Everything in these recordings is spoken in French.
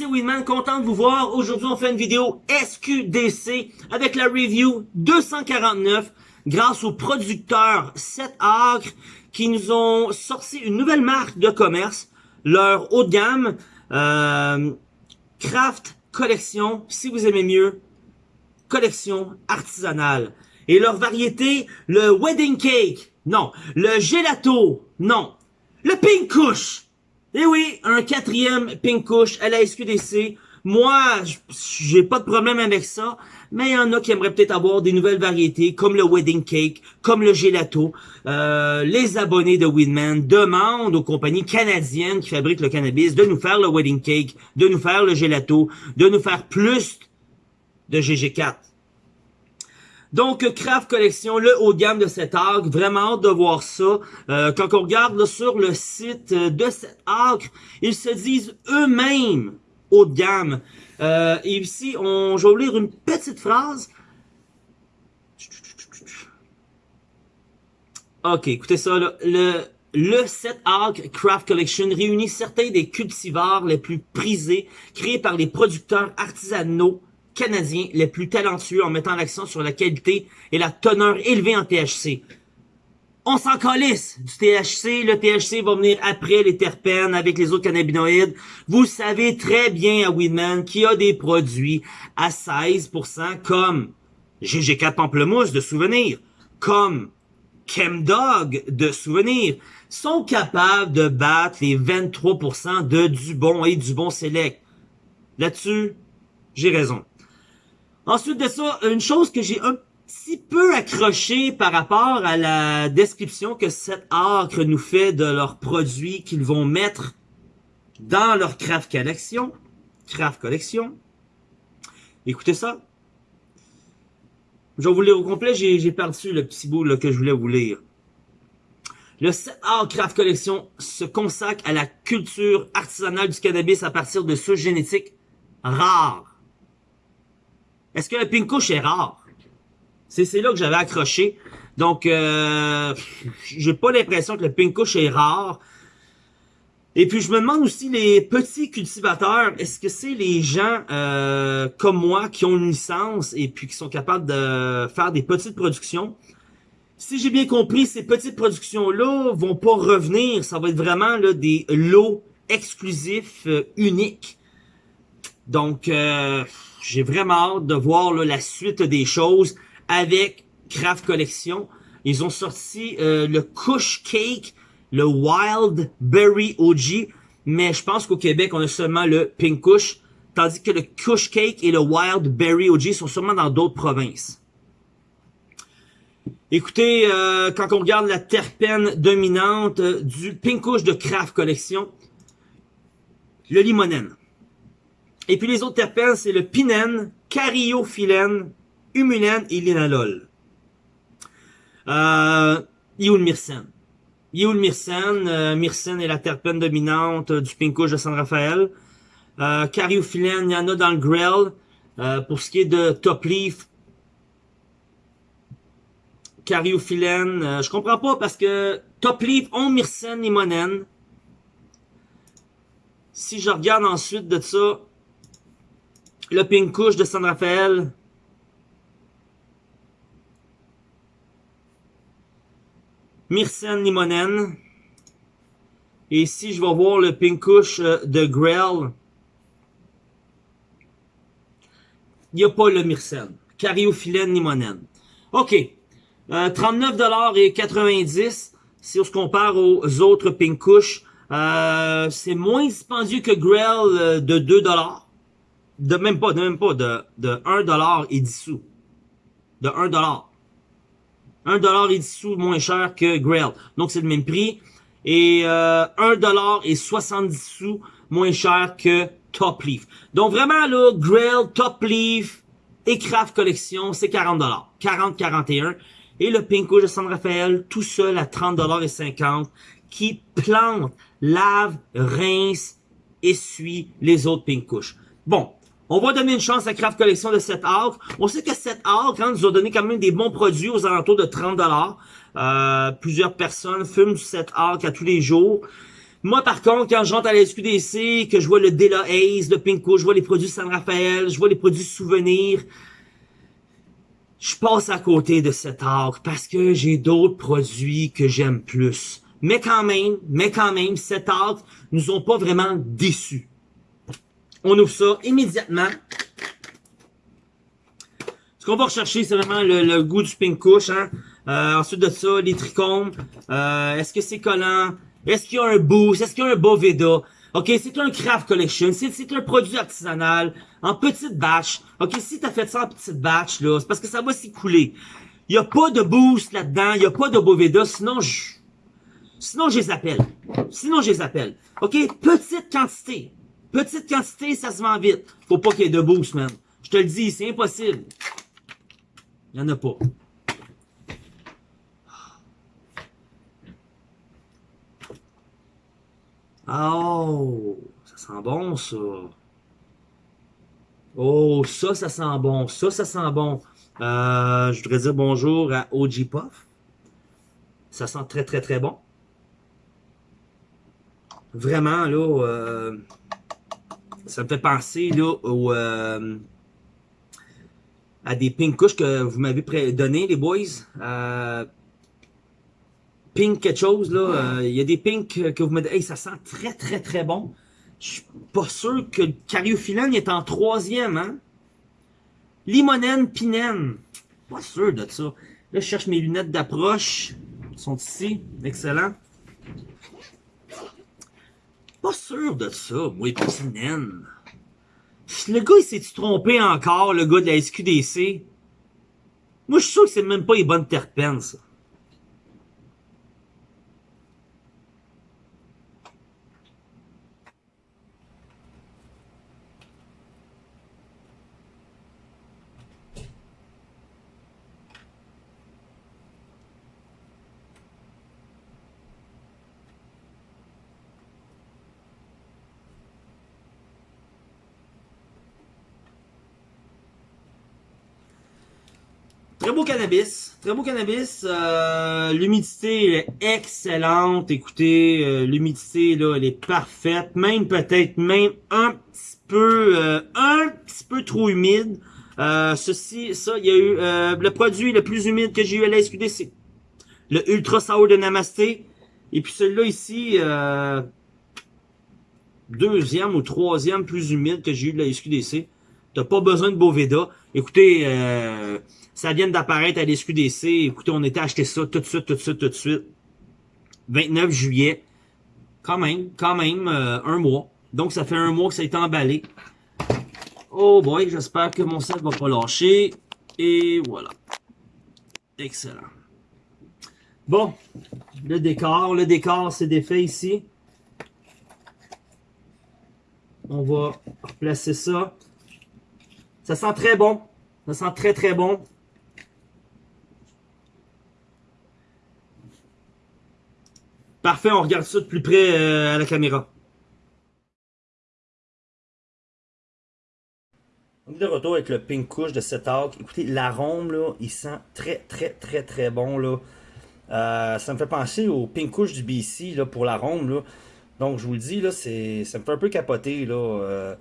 c'est Winman, content de vous voir. Aujourd'hui, on fait une vidéo SQDC avec la review 249 grâce aux producteurs 7 Acres qui nous ont sorti une nouvelle marque de commerce, leur haut de gamme, euh, Craft Collection, si vous aimez mieux, collection artisanale. Et leur variété, le Wedding Cake, non. Le Gelato, non. Le Pink Kush, eh oui, un quatrième Pink Kush à la SQDC. Moi, j'ai pas de problème avec ça, mais il y en a qui aimeraient peut-être avoir des nouvelles variétés, comme le Wedding Cake, comme le Gelato. Euh, les abonnés de Winman demandent aux compagnies canadiennes qui fabriquent le cannabis de nous faire le Wedding Cake, de nous faire le Gelato, de nous faire plus de GG4. Donc, Craft Collection, le haut de gamme de cet arc, vraiment de voir ça. Euh, quand on regarde sur le site de cet arc, ils se disent eux-mêmes haut de gamme. Euh, et ici, on, je vais vous lire une petite phrase. Ok, écoutez ça, le, le 7 Arc Craft Collection réunit certains des cultivars les plus prisés créés par les producteurs artisanaux canadiens les plus talentueux en mettant l'accent sur la qualité et la teneur élevée en THC. On s'en calisse du THC. Le THC va venir après les terpènes avec les autres cannabinoïdes. Vous savez très bien à Weedman qu'il y a des produits à 16% comme GG4 Pamplemousse de souvenir, comme Chemdog de souvenir, sont capables de battre les 23% de du bon et du bon select. Là-dessus, j'ai raison. Ensuite de ça, une chose que j'ai un petit peu accroché par rapport à la description que cette acre nous fait de leurs produits qu'ils vont mettre dans leur craft collection. Craft collection. Écoutez ça. Je vais vous lire au complet, j'ai perdu le petit bout que je voulais vous lire. Le 7 Craft Collection se consacre à la culture artisanale du cannabis à partir de souches génétiques rares est-ce que le pink couche est rare? C'est là que j'avais accroché. Donc, euh, j'ai pas l'impression que le pink couche est rare. Et puis, je me demande aussi, les petits cultivateurs, est-ce que c'est les gens euh, comme moi qui ont une licence et puis qui sont capables de faire des petites productions? Si j'ai bien compris, ces petites productions-là vont pas revenir. Ça va être vraiment là, des lots exclusifs, euh, uniques. Donc, euh, j'ai vraiment hâte de voir la suite des choses avec Craft Collection. Ils ont sorti euh, le Kush Cake, le Wild Berry OG, mais je pense qu'au Québec, on a seulement le Pink Kush, tandis que le Kush Cake et le Wild Berry OG sont sûrement dans d'autres provinces. Écoutez, euh, quand on regarde la terpène dominante du Pink Kush de Craft Collection, le limonène. Et puis les autres terpènes, c'est le pinène, cariophyllène, humulène et linalol. Euh, il le myrcène? Il le myrcène? Euh, myrcène est la terpène dominante du pinkouche de San Rafael. Euh, cariophyllène, il y en a dans le grell. Euh, pour ce qui est de top leaf, cariophyllène, euh, je comprends pas parce que top leaf ont myrcène limonène. Si je regarde ensuite de ça, le Pink Couche de San Rafael. Myrcène Limonène. Et ici, je vais voir le Pink Couche euh, de Grell. Il n'y a pas le Myrcène. Cariophyllène Limonène. OK. Euh, 39,90$ si on se compare aux autres Pink Couche. Euh, c'est moins dispendieux que Grell euh, de 2$ de même pas, de même pas, de, de 1$ et 10 sous. De 1$. 1$ et 10 sous moins cher que Grail. Donc c'est le même prix. Et euh, 1$ et 70 sous moins cher que Top Leaf. Donc vraiment là, Grail, Top Leaf et Craft Collection, c'est 40$. 40-41$. Et le Pinko de San Rafael, tout seul à 30$ et 50 qui plante, lave, rince, essuie les autres Pinkouches. Bon, on va donner une chance à Craft Collection de 7 Arc. On sait que 7 Arc hein, nous a donné quand même des bons produits aux alentours de 30$. Euh, plusieurs personnes fument 7 Arc à tous les jours. Moi, par contre, quand je rentre à la SQDC, que je vois le Dela Ace, le Pinko, je vois les produits San Rafael, je vois les produits souvenirs, je passe à côté de cet arc parce que j'ai d'autres produits que j'aime plus. Mais quand même, mais quand même, cet arc nous ont pas vraiment déçus. On ouvre ça immédiatement. Ce qu'on va rechercher, c'est vraiment le, goût du pink couche. Hein? Euh, ensuite de ça, les trichomes. Euh, Est-ce que c'est collant? Est-ce qu'il y a un boost? Est-ce qu'il y a un Boveda? OK, c'est un craft collection. C'est un produit artisanal en petite batch. OK, si t'as fait ça en petite batch, là, c'est parce que ça va s'écouler. Il y a pas de boost là-dedans. Il y a pas de Boveda. Sinon, je... Sinon, je les appelle. Sinon, je les appelle. OK? Petite quantité. Petite quantité, ça se vend vite. Faut pas qu'il y ait de boost, man. Je te le dis, c'est impossible. Il n'y en a pas. Oh, ça sent bon, ça. Oh, ça, ça sent bon. Ça, ça sent bon. Euh, je voudrais dire bonjour à OG Puff. Ça sent très, très, très bon. Vraiment, là, euh, ça me fait penser, là, au... Euh, à des pink couches que vous m'avez donné, les boys. Euh, pink quelque chose, là. Euh, il y a des pink que vous me dites, hey, ça sent très, très, très bon. Je suis pas sûr que le cariophyllène est en troisième, hein. Limonène, pinène. Pas sûr de ça. Là, je cherche mes lunettes d'approche. Elles sont ici. Excellent. Pas sûr de ça, moi, pinène. Le gars, il s'est trompé encore, le gars de la SQDC? Moi, je suis sûr que c'est même pas les bonnes terpènes, ça. Très beau Très beau cannabis. Euh, l'humidité est excellente. Écoutez, euh, l'humidité, là, elle est parfaite. Même peut-être même un petit peu euh, un petit peu trop humide. ceci, ça, il y a eu le produit le plus humide que j'ai eu à la SQDC. Le Ultra Sour de Namasté. Et puis celui-là ici, deuxième ou troisième plus humide que j'ai eu de la SQDC. T'as pas besoin de Boveda. Écoutez, euh, ça vient d'apparaître à l'SQDC. Écoutez, on était acheté ça tout de suite, tout de suite, tout de suite. 29 juillet. Quand même, quand même, euh, un mois. Donc, ça fait un mois que ça a été emballé. Oh boy, j'espère que mon set va pas lâcher. Et voilà. Excellent. Bon, le décor. Le décor, c'est défait ici. On va replacer ça. Ça sent très bon. Ça sent très très bon. Parfait, on regarde ça de plus près euh, à la caméra. On est de retour avec le pink couche de cet arc. Écoutez, l'arôme, là, il sent très, très, très, très bon, là. Euh, ça me fait penser au pink couche du BC, là, pour l'arôme, là. Donc, je vous le dis, là, ça me fait un peu capoter, là. Euh.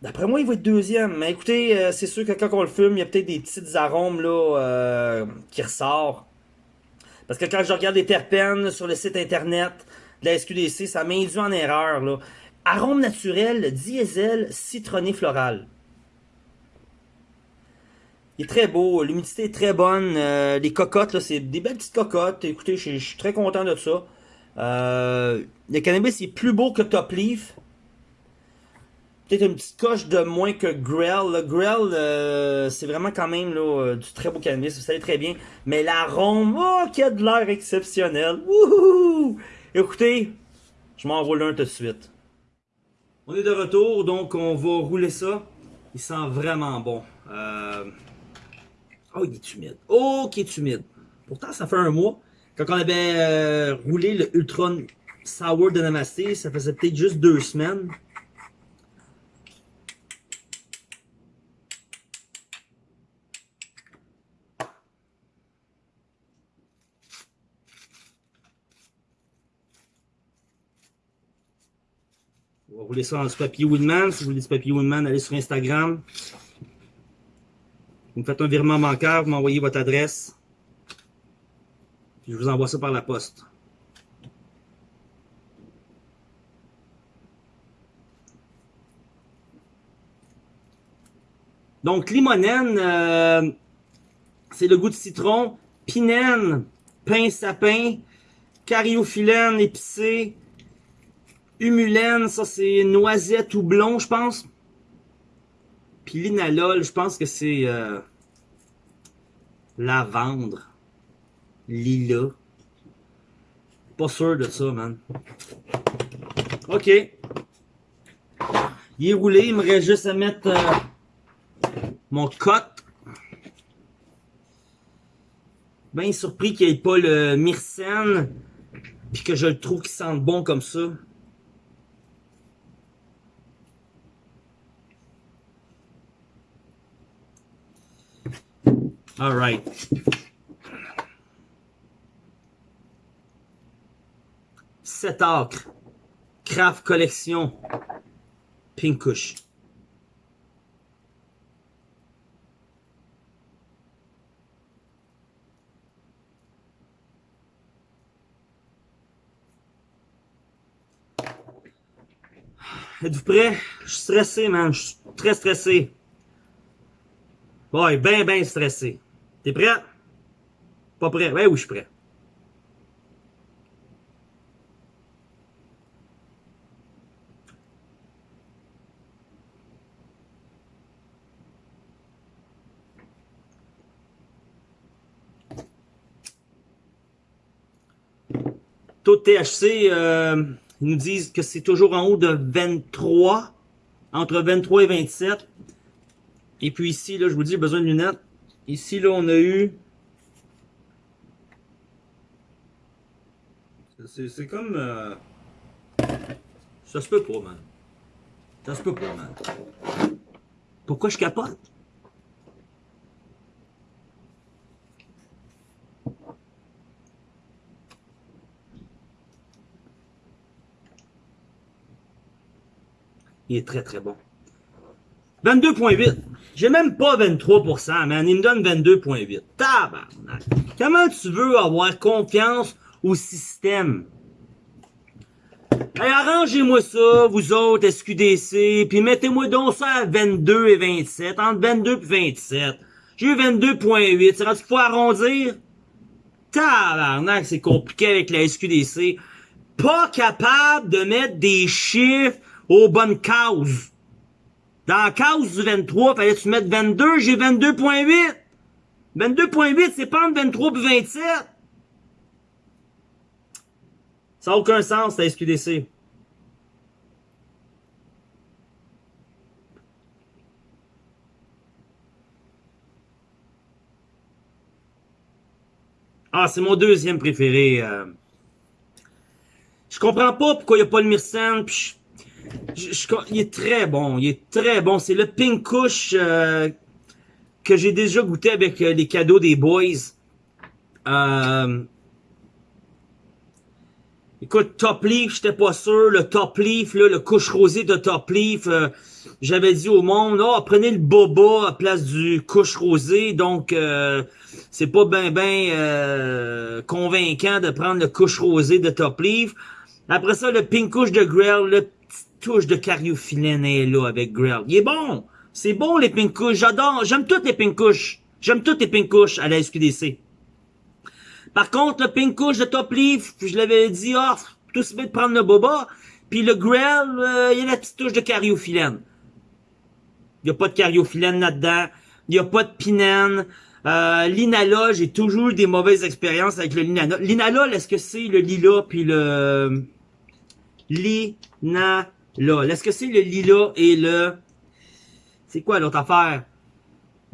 D'après moi, il va être deuxième. Mais écoutez, c'est sûr que quand on le fume, il y a peut-être des petites arômes, là, qui ressortent. Parce que quand je regarde les terpènes sur le site internet de la SQDC, ça m'induit en erreur. Arôme naturel, diesel, citronné floral. Il est très beau, l'humidité est très bonne. Euh, les cocottes, c'est des belles petites cocottes. Écoutez, je suis très content de ça. Euh, le cannabis est plus beau que Top Leaf peut-être une petite coche de moins que Grell. Le Grell, euh, c'est vraiment quand même là, euh, du très beau cannabis, vous savez très bien. Mais l'arôme, oh, qui a de l'air exceptionnel. Wouhou! Écoutez, je m'envoie l'un tout de suite. On est de retour, donc on va rouler ça. Il sent vraiment bon. Euh... Oh, il est humide. Oh, qui est humide. Pourtant, ça fait un mois. Quand on avait euh, roulé le Ultra Sour de Namasté, ça faisait peut-être juste deux semaines. Rouler ça dans du papier Woodman. Si vous voulez du papier Woodman, allez sur Instagram. Vous me faites un virement bancaire, vous m'envoyez votre adresse. Puis je vous envoie ça par la poste. Donc, limonène, euh, c'est le goût de citron. Pinène, pain sapin. Cariophyllène, épicé. Humulène, ça c'est noisette ou blond, je pense. Puis l'inalol, je pense que c'est euh, lavandre. Lila. Pas sûr de ça, man. Ok. Il est roulé, il me reste juste à mettre... Euh, mon cote. Bien surpris qu'il n'y ait pas le myrcène. Puis que je le trouve qui sente bon comme ça. Alright. Sept acres. Craft Collection. Pinkush. Êtes-vous prêts? Je suis stressé, man. Je suis très stressé. Ouais, ben, ben stressé. T'es prêt? Pas prêt? Ouais, oui, je suis prêt. Taux de THC, euh, ils nous disent que c'est toujours en haut de 23, entre 23 et 27. Et puis ici, là, je vous dis, besoin de lunettes. Ici, là, on a eu... C'est comme... Euh, ça se peut pas, man. Ça se peut pas, man. Pourquoi je capote? Il est très très bon. 22.8. J'ai même pas 23%, man. Il me donne 22.8. Tabarnak. Comment tu veux avoir confiance au système? Hey, arrangez-moi ça, vous autres, SQDC, puis mettez-moi donc ça à 22 et 27, entre 22 et 27. J'ai eu 22.8, c'est rendu qu'il faut arrondir? Tabarnak, c'est compliqué avec la SQDC. Pas capable de mettre des chiffres aux bonnes causes. Dans la cause du 23, fallait tu mettre 22, j'ai 22.8. 22.8, c'est pas entre 23 et 27. Ça n'a aucun sens, la SQDC. Ah, c'est mon deuxième préféré. Euh. Je comprends pas pourquoi il n'y a pas le Myrcène, puis il est très bon, il est très bon. C'est le Pink Kush euh, que j'ai déjà goûté avec euh, les cadeaux des boys. Euh, écoute, Top Leaf, j'étais pas sûr. Le Top Leaf, le couche rosé de Top Leaf, j'avais dit au monde, oh, prenez le boba à place du couche rosé. Donc, c'est pas ben ben convaincant de prendre le couche rosé de Top Leaf. Après ça, le Pink Kush de Grell, le touche de cariophyllène là avec Grill. Il est bon. C'est bon les pinkouches. J'adore. J'aime toutes les pinkouches. J'aime toutes les pinkouches à la SQDC. Par contre, le pinkouche de Top Leaf, je l'avais dit, oh, tout se met de prendre le boba. Puis le Grill, euh, il y a la petite touche de cariophyllène. Il n'y a pas de cariophyllène là-dedans. Il n'y a pas de pinène. Euh, L'inalol, j'ai toujours eu des mauvaises expériences avec le linalol. L'inalol, est-ce que c'est le lila puis le... Lina là. Est-ce que c'est le lila et le... C'est quoi l'autre affaire?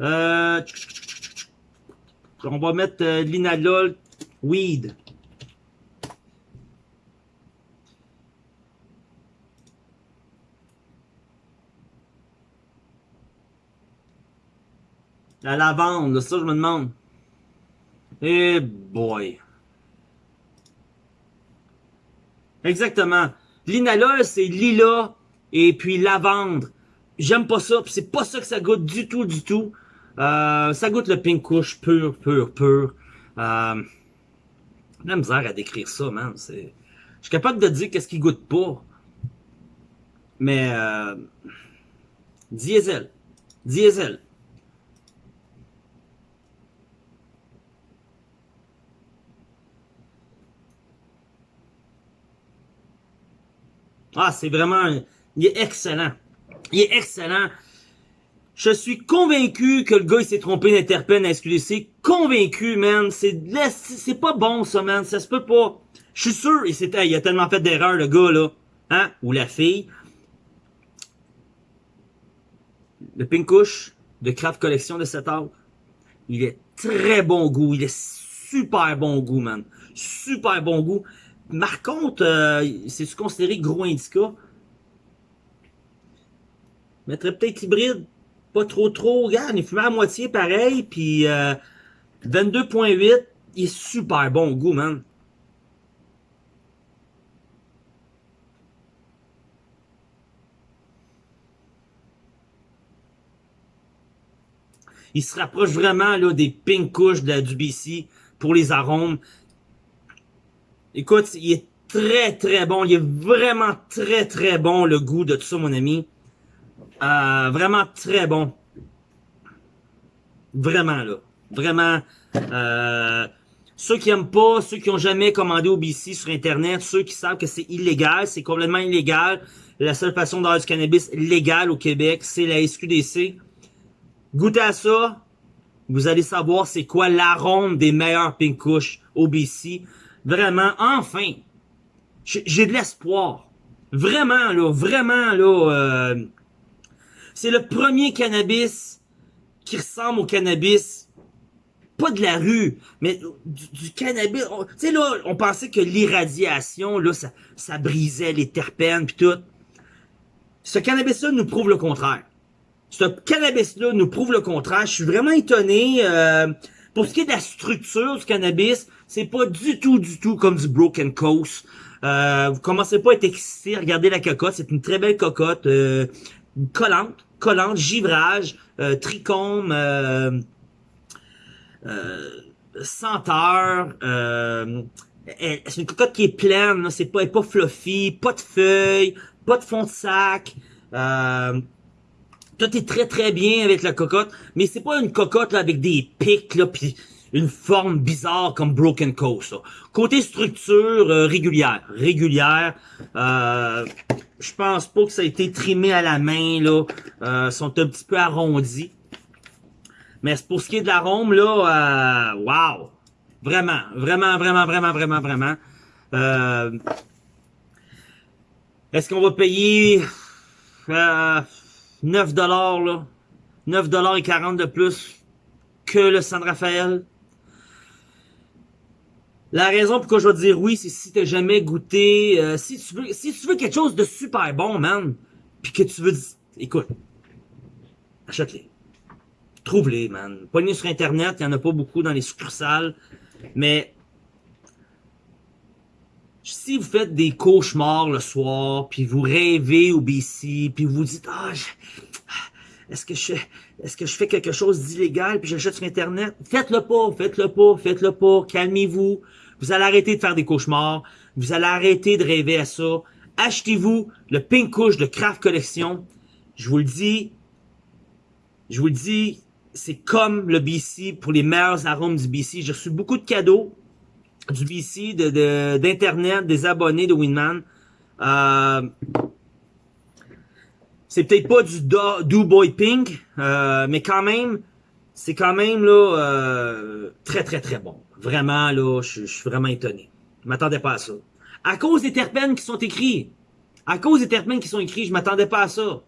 Euh... On va mettre euh, l'inalol weed. La lavande, ça je me demande. Eh boy. Exactement. L'inalol, c'est lila et puis lavande. J'aime pas ça, c'est pas ça que ça goûte du tout, du tout. Euh, ça goûte le pink kush pur, pur, pur. Euh, la misère à décrire ça, man. Je suis capable de dire qu'est-ce qui goûte pas. Mais euh, diesel, diesel. Ah, c'est vraiment, il est excellent. Il est excellent. Je suis convaincu que le gars, il s'est trompé d'interpène à SQDC. Convaincu, man. C'est, pas bon, ça, man. Ça se peut pas. Je suis sûr, il, il a tellement fait d'erreurs, le gars, là. Hein? Ou la fille. Le Pinkush de Craft Collection de cet heure. Il est très bon goût. Il est super bon goût, man. Super bon goût. Par contre, euh, c'est considéré gros indica? Mettrait peut-être hybride. Pas trop trop. Regarde, il fumait à moitié pareil. Puis euh, 22.8. Il est super bon goût, man. Il se rapproche vraiment là, des pink couches de la, du BC pour les arômes. Écoute, il est très très bon. Il est vraiment très très bon le goût de tout ça, mon ami. Euh, vraiment très bon. Vraiment, là. Vraiment. Euh, ceux qui aiment pas, ceux qui ont jamais commandé au BC sur Internet, ceux qui savent que c'est illégal, c'est complètement illégal. La seule façon d'avoir du cannabis légal au Québec, c'est la SQDC. Goûtez à ça. Vous allez savoir c'est quoi l'arôme des meilleurs pink kush au BC. Vraiment, enfin, j'ai de l'espoir. Vraiment, là, vraiment, là, euh, c'est le premier cannabis qui ressemble au cannabis, pas de la rue, mais du, cannabis. Tu sais, là, on pensait que l'irradiation, là, ça, ça brisait les terpènes pis tout. Ce cannabis-là nous prouve le contraire. Ce cannabis-là nous prouve le contraire. Je suis vraiment étonné. Euh, pour ce qui est de la structure du cannabis, c'est pas du tout, du tout comme du Broken Coast. Euh, vous commencez pas à être excité, regardez la cocotte, c'est une très belle cocotte, euh, collante, collante, givrage, euh, trichome, euh, euh, senteur, euh, c'est une cocotte qui est pleine, c'est pas, pas fluffy, pas de feuilles, pas de fond de sac, tout est très très bien avec la cocotte, mais c'est pas une cocotte là, avec des pics là, une forme bizarre comme Broken Coast. Côté structure euh, régulière, régulière, euh, je pense pas que ça a été trimé à la main là, euh, sont un petit peu arrondis. Mais pour ce qui est de l'arôme là, euh, wow, vraiment, vraiment, vraiment, vraiment, vraiment, vraiment. Euh, Est-ce qu'on va payer euh, 9 dollars là, 9 dollars et 40 de plus que le San Rafael? La raison pourquoi je vais dire oui, c'est si t'as jamais goûté, euh, si tu veux, si tu veux quelque chose de super bon, man, puis que tu veux, écoute, achète-les, trouve-les, man. Pognez sur internet, il y en a pas beaucoup dans les succursales, mais si vous faites des cauchemars le soir, puis vous rêvez au BC, puis vous dites ah, est-ce que je est-ce que je fais quelque chose d'illégal puis j'achète sur internet? Faites-le pas, faites-le pas, faites-le pas, calmez-vous. Vous allez arrêter de faire des cauchemars. Vous allez arrêter de rêver à ça. Achetez-vous le Pink Couche de Craft Collection. Je vous le dis. Je vous le dis. C'est comme le BC pour les meilleurs arômes du BC. J'ai reçu beaucoup de cadeaux du BC, d'Internet, des abonnés de Winman. Euh, c'est peut-être pas du Do, Boy Pink, euh, mais quand même, c'est quand même là euh, très très très bon. Vraiment, là, je, suis vraiment étonné. Je m'attendais pas à ça. À cause des terpènes qui sont écrits. À cause des terpènes qui sont écrits, je m'attendais pas à ça.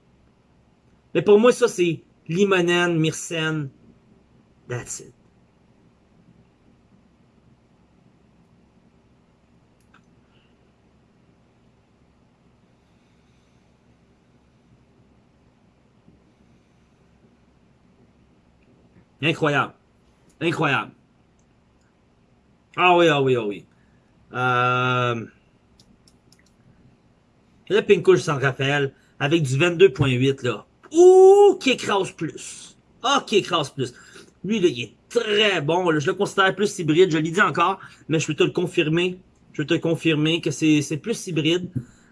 Mais pour moi, ça, c'est limonène, myrcène. That's it. Incroyable. Incroyable. Ah oui, ah oui, ah oui. Euh... Le Pink Couche San Rafael. avec du 22.8, là. Ouh, qui écrase plus. Ah, qui écrase plus. Lui, là, il est très bon. Je le considère plus hybride. Je l'ai dit encore, mais je peux te le confirmer. Je peux te confirmer que c'est plus hybride.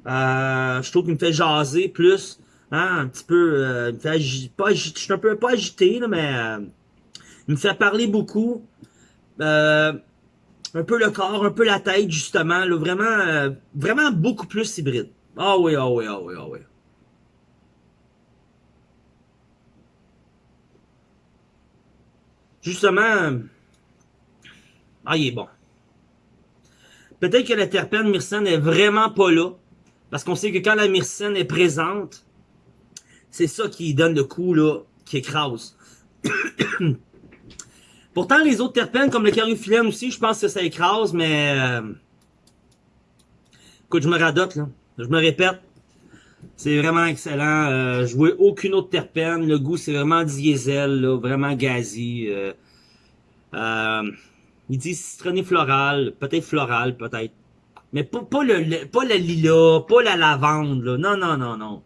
Euh, je trouve qu'il me fait jaser plus. Hein, un petit peu... Euh, il me fait pas je suis un peu pas agité, là, mais... Euh, il me fait parler beaucoup. Euh, un peu le corps, un peu la tête, justement. Là, vraiment, euh, vraiment beaucoup plus hybride. Ah oui, ah oui, ah oui, ah oui. Justement, ah, il est bon. Peut-être que la terpène myrcène est vraiment pas là. Parce qu'on sait que quand la myrcène est présente, c'est ça qui donne le coup, là, qui écrase. Pourtant, les autres terpènes, comme le caryophyllène aussi, je pense que ça écrase, mais... Euh... Écoute, je me radote, là. Je me répète. C'est vraiment excellent. Euh, je vois aucune autre terpène. Le goût, c'est vraiment diesel, là, vraiment gazi. Euh, euh, il dit citronné floral, peut-être floral, peut-être. Mais pas, pas, le, pas le lilas, pas la lavande, là. Non, non, non, non.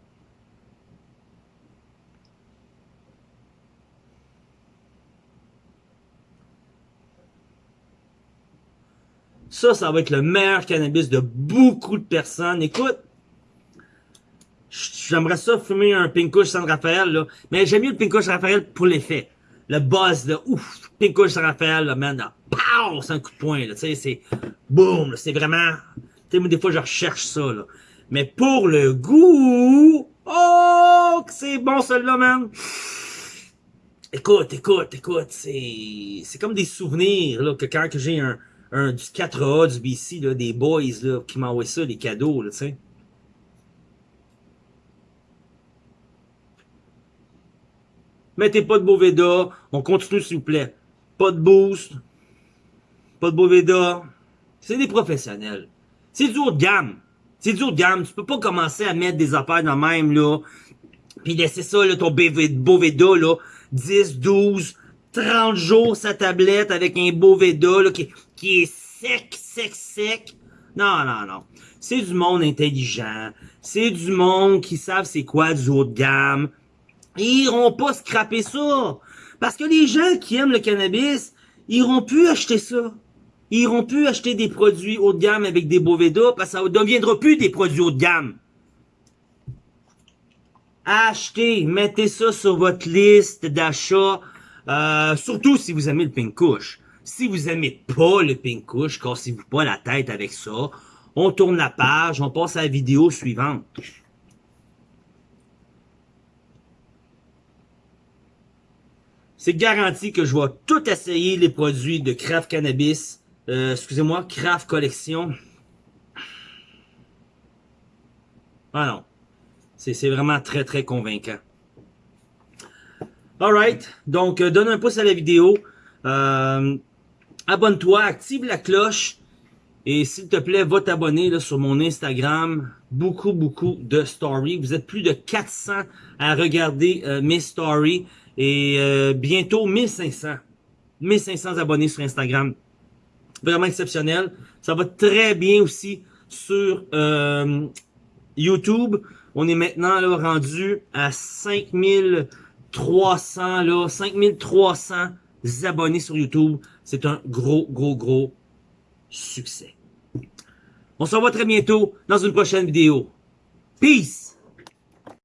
Ça, ça va être le meilleur cannabis de beaucoup de personnes. Écoute, j'aimerais ça fumer un Pinkush San Rafael, là. Mais j'aime mieux le Pinkush Raphaël pour l'effet. Le buzz, là, ouf, Pinkush San Rafael, là, man, là, pow, c'est un coup de poing, là, tu sais, c'est, boum, c'est vraiment, tu sais, des fois, je recherche ça, là. Mais pour le goût, oh, que c'est bon, celui-là, man. Écoute, écoute, écoute, c'est, c'est comme des souvenirs, là, que quand j'ai un, un, du 4A, du BC, là, des boys là, qui m'envoient ça, des cadeaux, tu sais. Mettez pas de Boveda, on continue s'il vous plaît. Pas de boost, pas de Boveda. C'est des professionnels. C'est du haut de gamme. C'est du haut de gamme. Tu peux pas commencer à mettre des affaires dans le même, là. Puis laisser ça, là, ton Boveda, là, 10, 12, 30 jours sa tablette avec un Boveda, là, qui, qui est sec, sec, sec. Non, non, non. C'est du monde intelligent. C'est du monde qui savent c'est quoi du haut de gamme. Ils iront pas scraper ça. Parce que les gens qui aiment le cannabis, ils iront plus acheter ça. Ils iront plus acheter des produits haut de gamme avec des Boveda parce que ça ne deviendra plus des produits haut de gamme. Achetez, mettez ça sur votre liste d'achat, euh, surtout si vous aimez le pink kush. Si vous aimez pas le pink kush, cassez-vous pas la tête avec ça. On tourne la page, on passe à la vidéo suivante. C'est garanti que je vais tout essayer les produits de Craft Cannabis. Euh, excusez-moi, Craft Collection. Ah non. C'est vraiment très très convaincant. Alright, donc euh, donne un pouce à la vidéo. Euh, abonne-toi, active la cloche. Et s'il te plaît, va t'abonner sur mon Instagram. Beaucoup, beaucoup de stories. Vous êtes plus de 400 à regarder euh, mes stories. Et euh, bientôt 1500. 1500 abonnés sur Instagram. Vraiment exceptionnel. Ça va très bien aussi sur euh, YouTube. On est maintenant là, rendu à 5300, là, 5300 abonnés sur YouTube. C'est un gros, gros, gros succès. On se revoit très bientôt dans une prochaine vidéo. Peace!